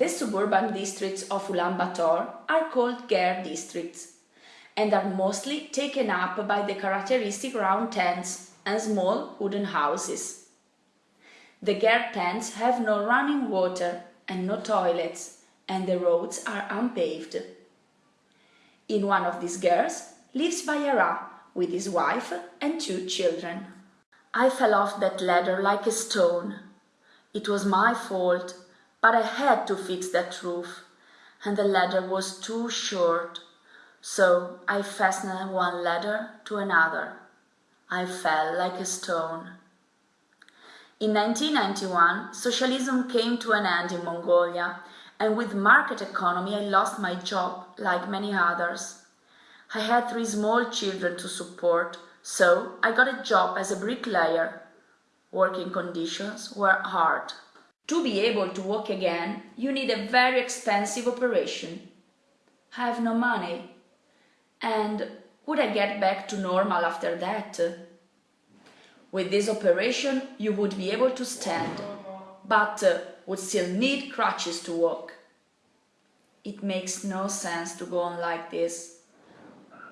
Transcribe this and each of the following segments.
The suburban districts of Ulaanbaatar are called ger districts and are mostly taken up by the characteristic round tents and small wooden houses. The ger tents have no running water and no toilets and the roads are unpaved. In one of these gers lives Bayara with his wife and two children. I fell off that ladder like a stone. It was my fault, but I had to fix that roof, and the ladder was too short, so I fastened one ladder to another. I fell like a stone. In 1991, socialism came to an end in Mongolia, and with market economy I lost my job like many others. I had three small children to support, so I got a job as a bricklayer. Working conditions were hard. To be able to walk again, you need a very expensive operation. I have no money. And would I get back to normal after that? With this operation, you would be able to stand, but uh, would still need crutches to walk. It makes no sense to go on like this.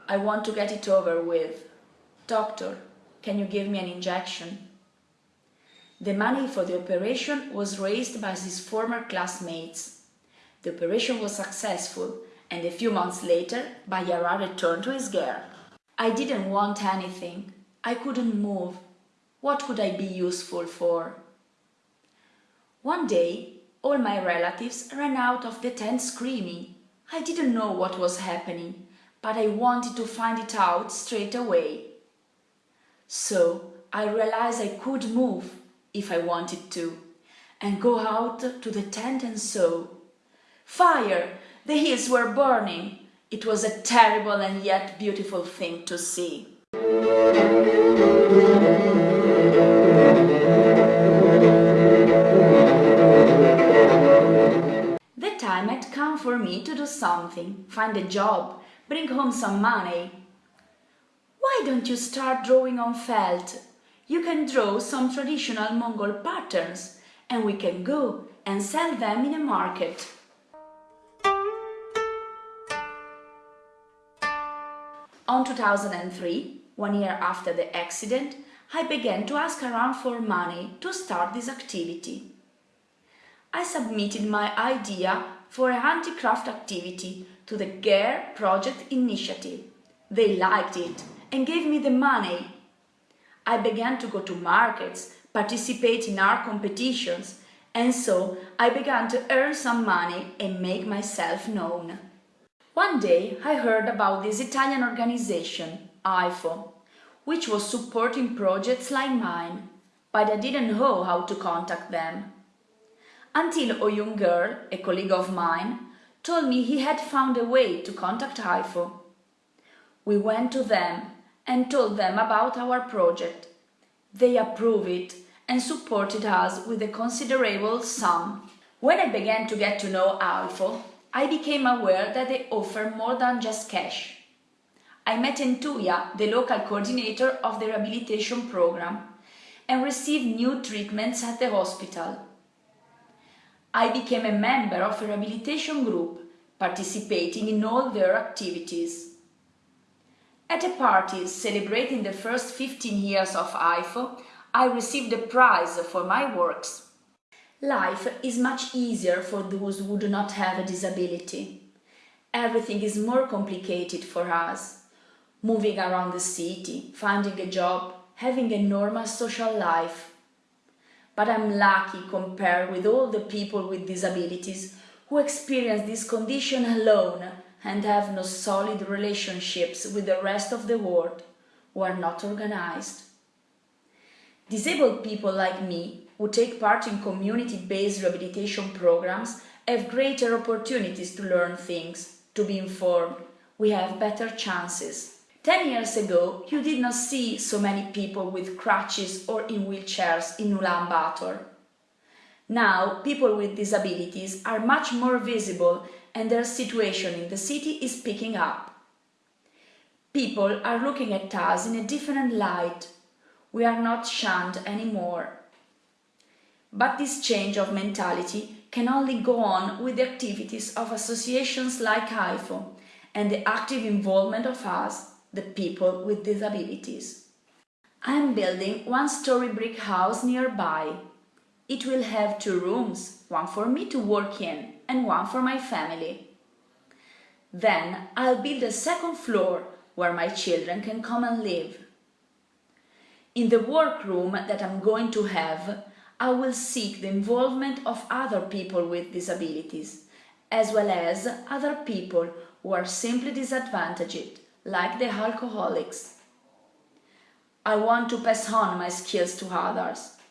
I want to get it over with. Doctor, can you give me an injection? The money for the operation was raised by his former classmates. The operation was successful and a few months later Bayara returned to his ger. I didn't want anything. I couldn't move. What could I be useful for? One day, all my relatives ran out of the tent screaming. I didn't know what was happening, but I wanted to find it out straight away. So I realized I could move, if I wanted to, and go out to the tent and sew. Fire! The hills were burning. It was a terrible and yet beautiful thing to see. The time had come for me to do something, find a job, bring home some money. Why don't you start drawing on felt? You can draw some traditional Mongol patterns and we can go and sell them in a market. On 2003, one year after the accident, I began to ask around for money to start this activity. I submitted my idea for a handicraft activity to the GER project initiative. They liked it and gave me the money. I began to go to markets, participate in art competitions, and so I began to earn some money and make myself known. One day I heard about this Italian organization, AIFO, which was supporting projects like mine, but I didn't know how to contact them. Until a young girl, a colleague of mine, told me he had found a way to contact AIFO. We went to them and told them about our project. They approved it and supported us with a considerable sum. When I began to get to know AIFO, I became aware that they offer more than just cash. I met Entuya, the local coordinator of the rehabilitation program, and received new treatments at the hospital. I became a member of a rehabilitation group, participating in all their activities. At a party celebrating the first 15 years of AIFO, I received a prize for my works. Life is much easier for those who do not have a disability. Everything is more complicated for us. Moving around the city, finding a job, having a normal social life. But I'm lucky compared with all the people with disabilities who experience this condition alone and have no solid relationships with the rest of the world, who are not organized. Disabled people like me, who take part in community-based rehabilitation programs, have greater opportunities to learn things, to be informed. We have better chances. Ten years ago, you did not see so many people with crutches or in wheelchairs in Ulaanbaatar. Now, people with disabilities are much more visible and their situation in the city is picking up. People are looking at us in a different light. We are not shunned anymore. But this change of mentality can only go on with the activities of associations like AIFO and the active involvement of us, the people with disabilities. I am building one story brick house nearby. It will have two rooms, one for me to work in and one for my family. Then I'll build a second floor where my children can come and live. In the workroom that I'm going to have, I will seek the involvement of other people with disabilities, as well as other people who are simply disadvantaged, like the alcoholics. I want to pass on my skills to others,